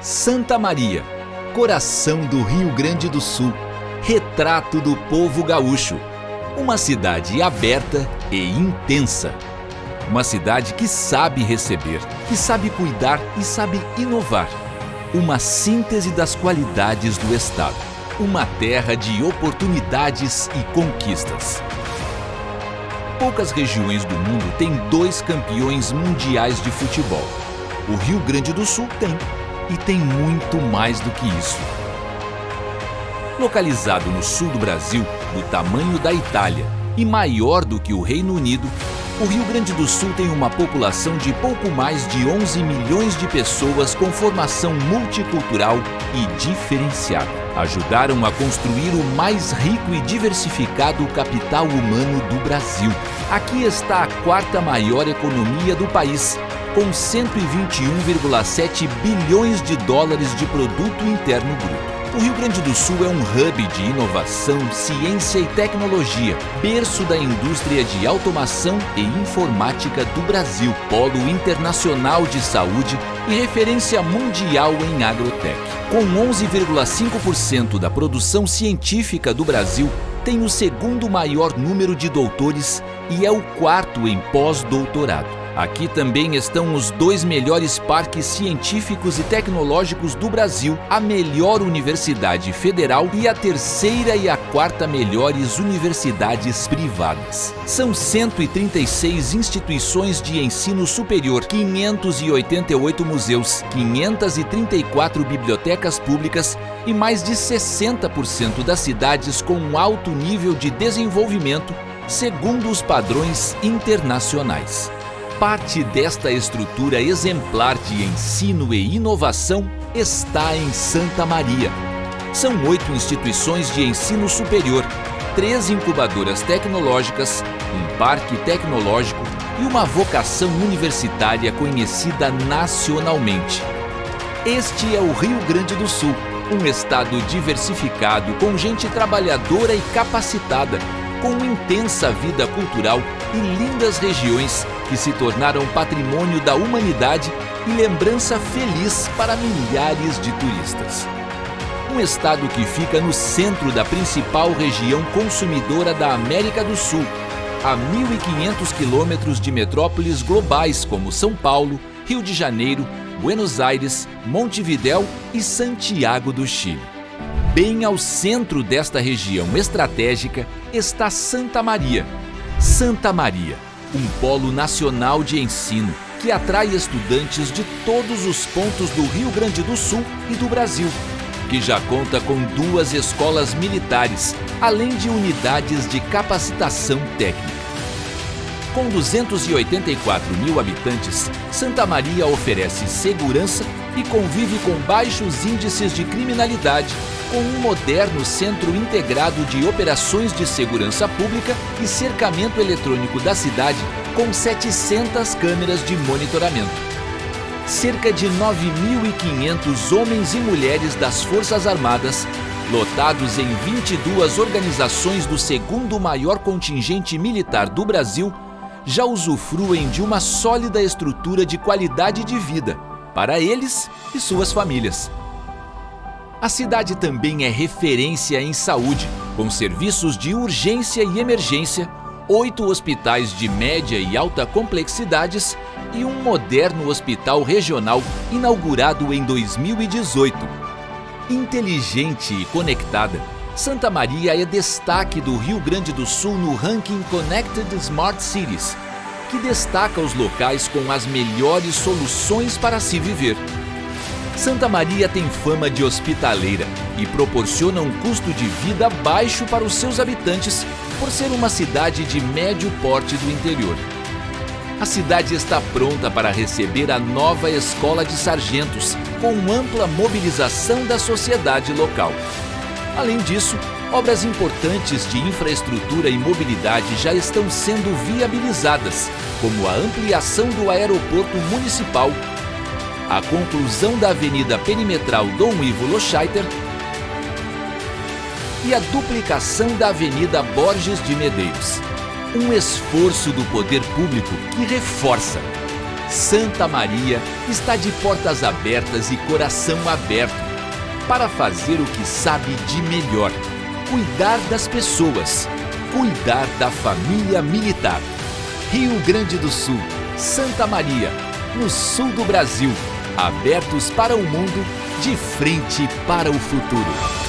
Santa Maria, coração do Rio Grande do Sul, retrato do povo gaúcho. Uma cidade aberta e intensa. Uma cidade que sabe receber, que sabe cuidar e sabe inovar. Uma síntese das qualidades do Estado. Uma terra de oportunidades e conquistas. Poucas regiões do mundo têm dois campeões mundiais de futebol. O Rio Grande do Sul tem, e tem muito mais do que isso. Localizado no sul do Brasil, do tamanho da Itália e maior do que o Reino Unido, o Rio Grande do Sul tem uma população de pouco mais de 11 milhões de pessoas com formação multicultural e diferenciada. Ajudaram a construir o mais rico e diversificado capital humano do Brasil. Aqui está a quarta maior economia do país, com 121,7 bilhões de dólares de produto interno bruto. O Rio Grande do Sul é um hub de inovação, ciência e tecnologia, berço da indústria de automação e informática do Brasil, polo internacional de saúde e referência mundial em agrotech. Com 11,5% da produção científica do Brasil, tem o segundo maior número de doutores e é o quarto em pós-doutorado. Aqui também estão os dois melhores parques científicos e tecnológicos do Brasil, a melhor universidade federal e a terceira e a quarta melhores universidades privadas. São 136 instituições de ensino superior, 588 museus, 534 bibliotecas públicas e mais de 60% das cidades com alto nível de desenvolvimento segundo os padrões internacionais. Parte desta estrutura exemplar de ensino e inovação está em Santa Maria. São oito instituições de ensino superior, três incubadoras tecnológicas, um parque tecnológico e uma vocação universitária conhecida nacionalmente. Este é o Rio Grande do Sul, um estado diversificado com gente trabalhadora e capacitada, com intensa vida cultural e lindas regiões que se tornaram patrimônio da humanidade e lembrança feliz para milhares de turistas. Um estado que fica no centro da principal região consumidora da América do Sul, a 1.500 quilômetros de metrópoles globais como São Paulo, Rio de Janeiro, Buenos Aires, Montevidéu e Santiago do Chile. Bem ao centro desta região estratégica está Santa Maria. Santa Maria, um polo nacional de ensino que atrai estudantes de todos os pontos do Rio Grande do Sul e do Brasil, que já conta com duas escolas militares, além de unidades de capacitação técnica. Com 284 mil habitantes, Santa Maria oferece segurança e convive com baixos índices de criminalidade com um moderno centro integrado de operações de segurança pública e cercamento eletrônico da cidade com 700 câmeras de monitoramento. Cerca de 9.500 homens e mulheres das Forças Armadas, lotados em 22 organizações do segundo maior contingente militar do Brasil, já usufruem de uma sólida estrutura de qualidade de vida para eles e suas famílias. A cidade também é referência em saúde, com serviços de urgência e emergência, oito hospitais de média e alta complexidades e um moderno hospital regional inaugurado em 2018. Inteligente e conectada, Santa Maria é destaque do Rio Grande do Sul no ranking Connected Smart Cities, que destaca os locais com as melhores soluções para se viver. Santa Maria tem fama de hospitaleira e proporciona um custo de vida baixo para os seus habitantes por ser uma cidade de médio porte do interior. A cidade está pronta para receber a nova Escola de Sargentos, com ampla mobilização da sociedade local. Além disso, obras importantes de infraestrutura e mobilidade já estão sendo viabilizadas, como a ampliação do aeroporto municipal a conclusão da Avenida Perimetral Dom Ivo Loscheiter e a duplicação da Avenida Borges de Medeiros. Um esforço do poder público que reforça, Santa Maria está de portas abertas e coração aberto para fazer o que sabe de melhor: cuidar das pessoas, cuidar da família militar. Rio Grande do Sul, Santa Maria, no sul do Brasil, abertos para o mundo, de frente para o futuro.